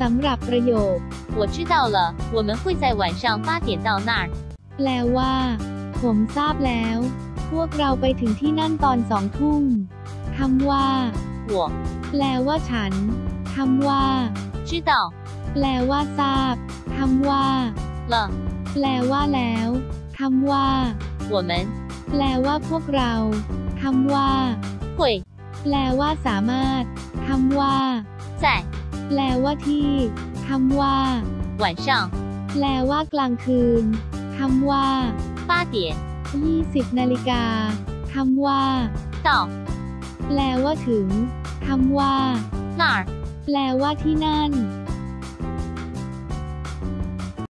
สำหรับประโยค 我知道了，我们会在晚上八点到那儿。 แปลว่า ผมทราบแล้ว พวกเราไปถึงที่นั่นตอนสองทุ่มคำว่า 我 แปลว่าฉันคำว่า 知道 แปลว่าทราบคำว่า 了， แปลว่าแล้วคำว่า 我们 แปลว่าพวกเราคำว่า 会 แปลว่าสามารถคำว่า 在 แปลว่าที่คำว่า 晚上 แปลว่ากลางคืนคำว่า 八点20นาฬิกาคำว่า 到 แปลว่าถึงคำว่า 那儿。 แปลว่าที่นั่น